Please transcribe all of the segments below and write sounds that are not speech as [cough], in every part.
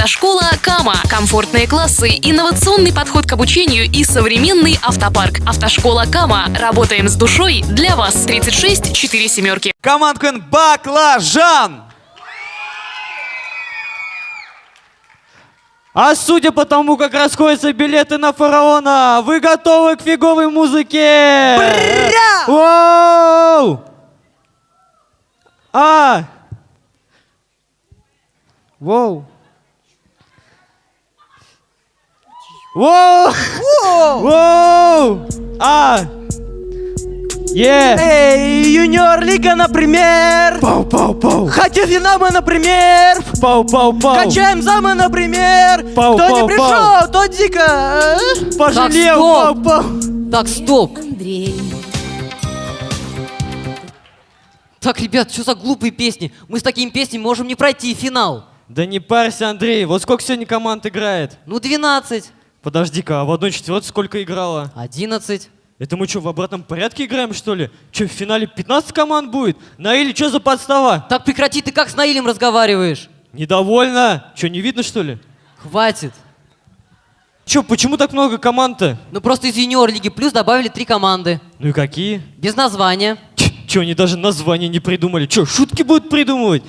Автошкола Кама. Комфортные классы, инновационный подход к обучению и современный автопарк. Автошкола Кама. Работаем с душой для вас. 36 4 семерки. Команд Квин Баклажан! А судя по тому, как расходятся билеты на фараона, вы готовы к фиговой музыке? Воу! А! Воу! Воу! Воу! А! Е! Эй, юниор лига, например. Пау, пау, пау! Хотим финамы, например. Пау, пау, пау! Качаем замы, например. Пау, Кто пау, не пришел, тот дико. а? Пожалел! Так, Пау, пау! Так, стоп. Андрей. Так, ребят, что за глупые песни? Мы с такими песнями можем не пройти финал. Да не парься, Андрей, вот сколько сегодня команд играет? Ну, 12, Подожди-ка, а в одной четвертой сколько играла? 11. Это мы что, в обратном порядке играем, что ли? Че, в финале 15 команд будет? Наили, что за подстава? Так прекрати, ты как с Наилем разговариваешь? Недовольно? Че, не видно, что ли? Хватит. Че, почему так много команд-то? Ну, просто из юниор Лиги Плюс добавили три команды. Ну и какие? Без названия. Че, они даже название не придумали? Че, шутки будут придумывать?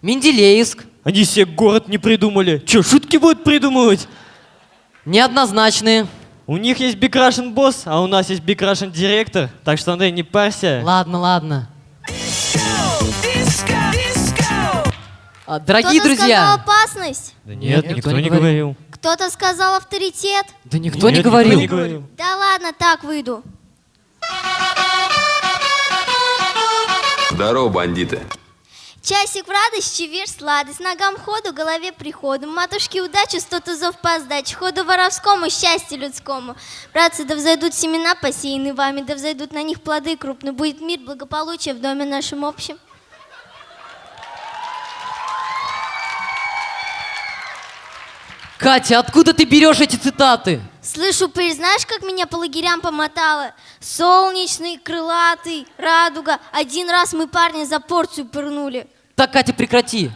Менделеевск. Они себе город не придумали. Че, шутки будут придумывать? Неоднозначные. У них есть Big Russian босс, а у нас есть Big Russian директор. Так что, Андрей, не парься. Ладно, ладно. А, дорогие Кто-то друзья. сказал опасность. Да нет, никто, не говорил. Кто-то сказал авторитет. Да никто Нет, не говорил. не говорил. Да ладно, так выйду. Здорово, бандиты. Часик в радость, чевир сладость, ногам ходу, голове приходу, матушке удачи, сто тузов по сдаче, ходу воровскому, счастью людскому. Братцы, да взойдут семена, посеянные вами, да взойдут на них плоды крупные, будет мир, благополучие в доме нашем общем. Катя, откуда ты берешь эти цитаты? Слышу, пыль, знаешь, как меня по лагерям помотало? Солнечный, крылатый, радуга. Один раз мы парня за порцию пырнули. Так, Катя, прекрати.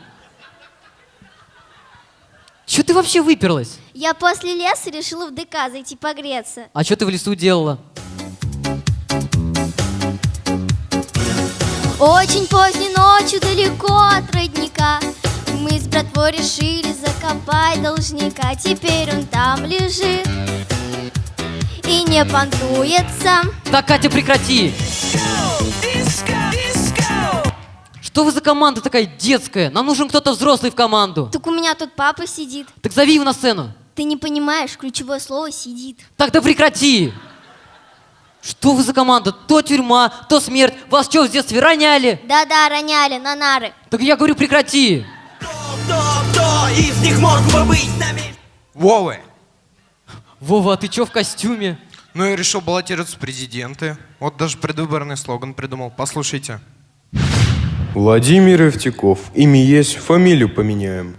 Че ты вообще выперлась? Я после леса решила в ДК зайти погреться. А что ты в лесу делала? Очень поздней ночью далеко от родника Мы с братвой решили закопать должника Теперь он там лежит и не понтуется Так, Катя, прекрати. Что вы за команда такая детская? Нам нужен кто-то взрослый в команду. Так у меня тут папа сидит Так зови его на сцену. Ты не понимаешь, ключевое слово «сидит» Так, да прекрати. Что вы за команда? То тюрьма, то смерть. Вас что, в детстве роняли? Да-да, роняли на нары Так я говорю, прекрати. Кто из них мог бы быть нами? Вовы, Вова, а ты чё в костюме? ну я решил баллотироваться в президенты. Вот даже предвыборный слоган придумал. Послушайте. Владимир Евтеков. Имя есть, фамилию поменяем.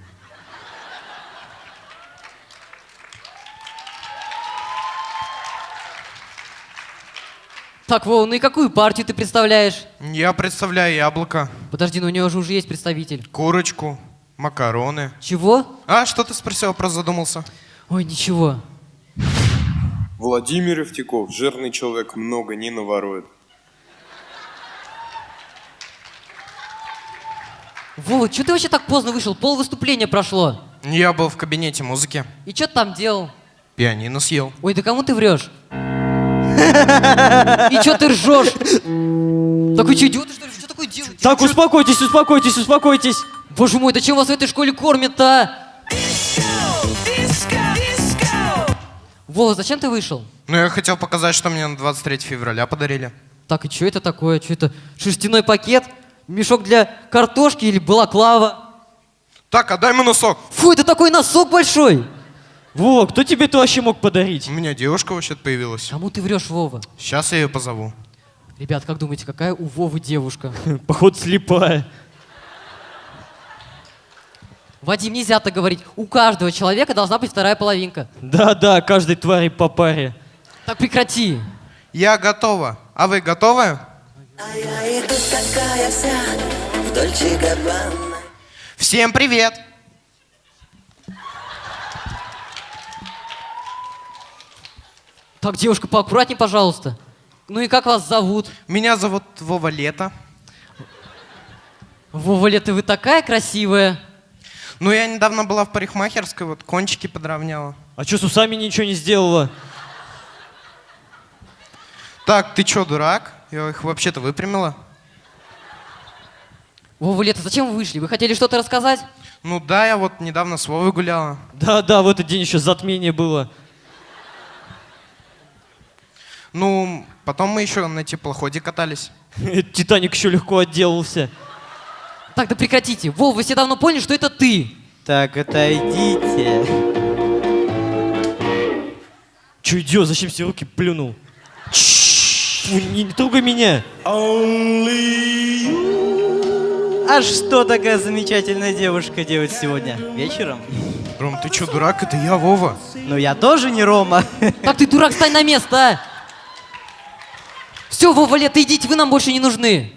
Так, Вова, ну и какую партию ты представляешь? Я представляю яблоко, Подожди, ну у него же уже есть представитель. курочку, макароны. Чего? А, что ты спросил, про задумался? Ой, ничего. Владимир Евтеков. Жирный человек, много не наворует. Вова, что ты вообще так поздно вышел? Пол выступления прошло. Я был в кабинете музыки, И что ты там делал? пианино съел. Ой, да кому ты врешь? И что ты ржешь? Такой что, идиот, что ли? Что такое делаешь? Так, успокойтесь, успокойтесь, успокойтесь. Боже мой, да чем вас в этой школе кормят-то? а? Вова, зачем ты вышел? Ну, я хотел показать, что мне на 23 февраля подарили. Так, и что это такое? Что это? Шерстяной пакет? Мешок для картошки или балаклава? Так, отдай мне носок. Фу, это такой носок большой! Вова, кто тебе это вообще мог подарить? У меня девушка вообще-то появилась. Кому ты врешь, Вова? Сейчас я ее позову. Ребят, как думаете, какая у Вовы девушка? [laughs] Походу слепая. Вадим, нельзя так говорить. У каждого человека должна быть вторая половинка. Да-да, каждой твари по паре. Так прекрати. Я готова. А вы готовы? Всем привет! Так, девушка, поаккуратнее, пожалуйста. Ну и как вас зовут? Меня зовут Вова Лето. Вова Лето, вы такая красивая. Ну, я недавно была в парикмахерской, вот кончики подровняла. А что, с усами ничего не сделала? Так, ты чё, дурак? Я их вообще-то выпрямила. Вова, Лето, зачем вы вышли? Вы хотели что-то рассказать? Ну да, я вот недавно с Вовой гуляла. Да-да, в этот день еще затмение было. Ну, потом мы еще на теплоходе катались. Титаник еще легко отделался. Так, да прекратите. Вов, вы все давно поняли, что это ты. Так, отойдите. Че идет? Зачем все руки плюнул? Фу, не, не трогай меня. А что такая замечательная девушка делает сегодня? Вечером? Ром, ты чё, дурак? Это я, Вова. Ну я тоже не Рома. Так ты, дурак, стань на место, а! Все, Вова, Лето, идите, вы нам больше не нужны.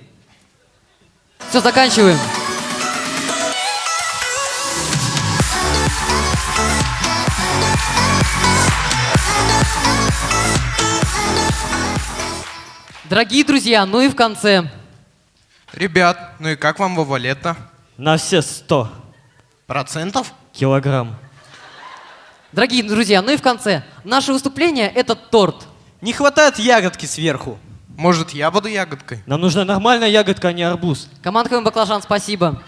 Все, заканчиваем. Дорогие друзья, ну и в конце. Ребят, ну и как вам Вова Лето? На все сто Процентов? килограмм. Дорогие друзья, ну и в конце. Наше выступление – это торт. Не хватает ягодки сверху. Может, я буду ягодкой? Нам нужна нормальная ягодка, а не арбуз. Команда «Баклажан», спасибо.